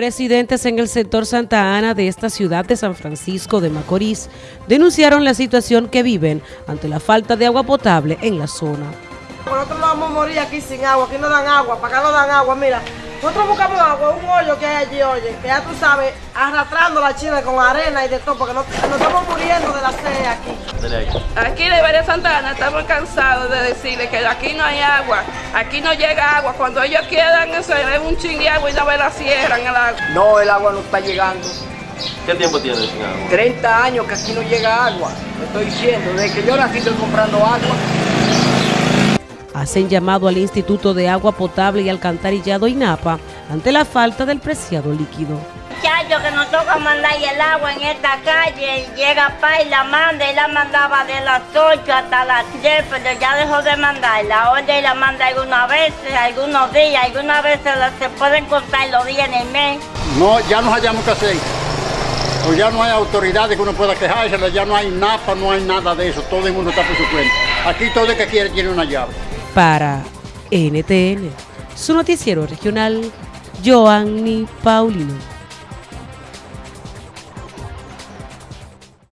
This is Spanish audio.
Residentes en el sector Santa Ana de esta ciudad de San Francisco de Macorís denunciaron la situación que viven ante la falta de agua potable en la zona. Nosotros no vamos a morir aquí sin agua, aquí no dan agua, para acá no dan agua, mira. Nosotros buscamos agua, un hoyo que hay allí, oye, que ya tú sabes, arrastrando la china con arena y de todo, porque nos, nos estamos muriendo de la sed aquí. Aquí de María Santa Ana estamos cansados de decirle que aquí no hay agua, aquí no llega agua. Cuando ellos quieran eso es un chingue agua y no me la cierran el agua. No, el agua no está llegando. ¿Qué tiempo tiene sin agua? 30 años que aquí no llega agua. Te estoy diciendo, desde que yo nací estoy comprando agua. Hacen llamado al Instituto de Agua Potable y Alcantarillado INAPA ante la falta del preciado líquido. Muchacho que nos toca mandar el agua en esta calle, llega pa y la manda y la mandaba de las 8 hasta las 10, pero ya dejó de mandarla. Ahora y la manda algunas veces, algunos días, algunas veces se pueden contar los días en el mes. No, ya no hallamos qué hacer. O ya no hay autoridades que uno pueda quejarse, ya no hay NAPA, no hay nada de eso, todo el mundo está por su cuenta. Aquí todo el que quiere tiene una llave. Para NTN, su noticiero regional, Joanny Paulino.